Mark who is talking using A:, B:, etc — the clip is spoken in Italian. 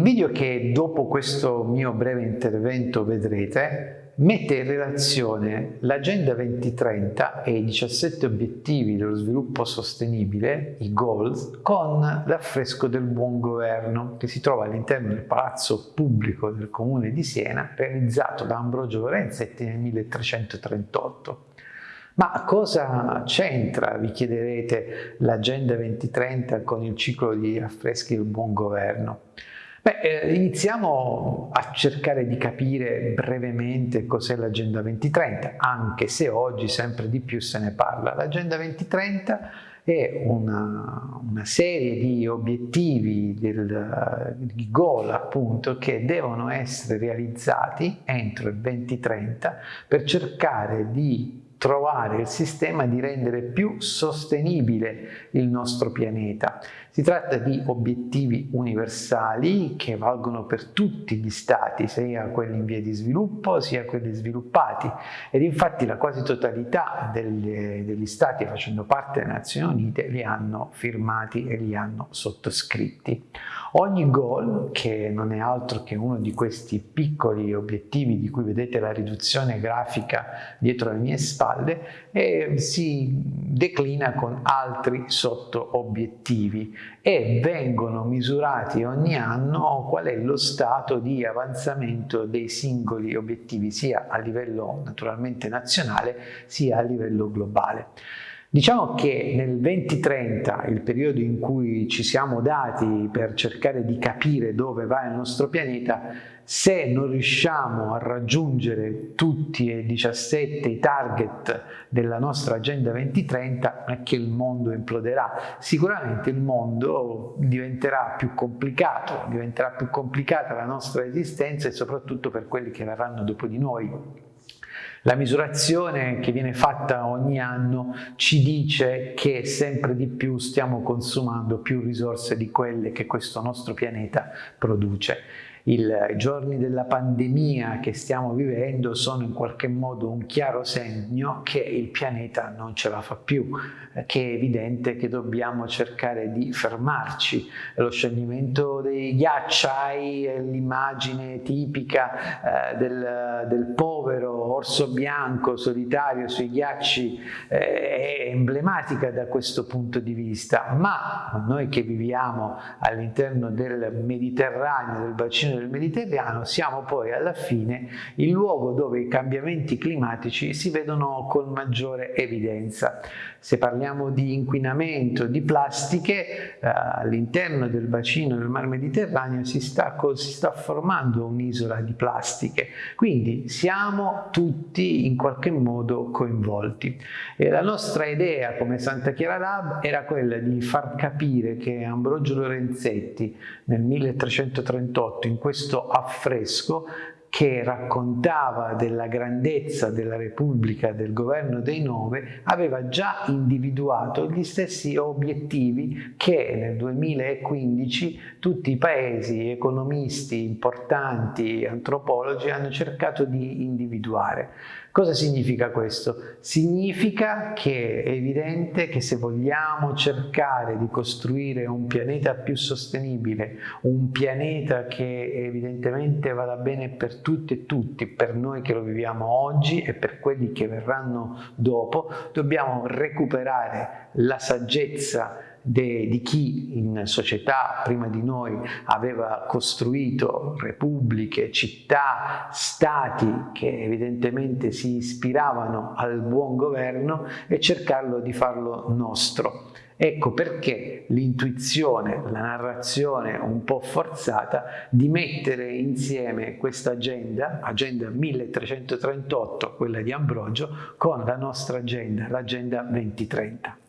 A: Il video che dopo questo mio breve intervento vedrete mette in relazione l'Agenda 2030 e i 17 obiettivi dello sviluppo sostenibile, i goals, con l'affresco del buon governo che si trova all'interno del palazzo pubblico del comune di Siena realizzato da Ambrogio Lorenzetti nel 1338. Ma cosa c'entra, vi chiederete, l'Agenda 2030 con il ciclo di affreschi del buon governo? Beh, eh, iniziamo a cercare di capire brevemente cos'è l'Agenda 2030, anche se oggi sempre di più se ne parla. L'Agenda 2030 è una, una, serie di obiettivi, del, di goal appunto, che devono essere realizzati entro il 2030 per cercare di trovare il sistema di rendere più sostenibile il nostro pianeta. Si tratta di obiettivi universali che valgono per tutti gli stati, sia quelli in via di sviluppo sia quelli sviluppati ed infatti la quasi totalità delle, degli stati facendo parte delle Nazioni Unite li hanno firmati e li hanno sottoscritti. Ogni goal, che non è altro che uno di questi piccoli obiettivi di cui vedete la riduzione grafica dietro le mie spalle, eh, si declina con altri sotto obiettivi e vengono misurati ogni anno qual è lo stato di avanzamento dei singoli obiettivi sia a livello naturalmente nazionale sia a livello globale. Diciamo che nel 2030, il periodo in cui ci siamo dati per cercare di capire dove va il nostro pianeta, se non riusciamo a raggiungere tutti e 17 i target della nostra Agenda 2030 è che il mondo imploderà. Sicuramente il mondo diventerà più complicato, diventerà più complicata la nostra esistenza e soprattutto per quelli che verranno dopo di noi. La misurazione che viene fatta ogni anno ci dice che sempre di più stiamo consumando più risorse di quelle che questo nostro pianeta produce i giorni della pandemia che stiamo vivendo sono in qualche modo un chiaro segno che il pianeta non ce la fa più, che è evidente che dobbiamo cercare di fermarci. Lo scioglimento dei ghiacciai è l'immagine tipica eh, del, del, povero orso bianco solitario sui ghiacci, eh, è emblematica da questo punto di vista, ma noi che viviamo all'interno del Mediterraneo, del bacino del Mediterraneo siamo poi alla fine il luogo dove i cambiamenti climatici si vedono con maggiore evidenza. Se parliamo di inquinamento di plastiche, eh, all'interno del bacino del mar Mediterraneo si sta, si sta formando un'isola di plastiche, quindi siamo tutti in qualche modo coinvolti. E la nostra idea come Santa Chiara Lab era quella di far capire che Ambrogio Lorenzetti nel 1338 in questo affresco che raccontava della grandezza della Repubblica, del governo dei nove, aveva già individuato gli stessi obiettivi che nel 2015 tutti i paesi, economisti importanti, antropologi hanno cercato di individuare. Cosa significa questo? Significa che è evidente che se vogliamo cercare di costruire un pianeta più sostenibile, un pianeta che evidentemente vada bene per tutti e tutti, per noi che lo viviamo oggi e per quelli che verranno dopo, dobbiamo recuperare la saggezza de, di chi in società prima di noi aveva costruito repubbliche, città, stati che evidentemente si ispiravano al buon governo e cercarlo di farlo nostro. Ecco perché l'intuizione, la narrazione un po' forzata di mettere insieme questa agenda, agenda 1338, quella di Ambrogio, con la nostra agenda, l'agenda 2030.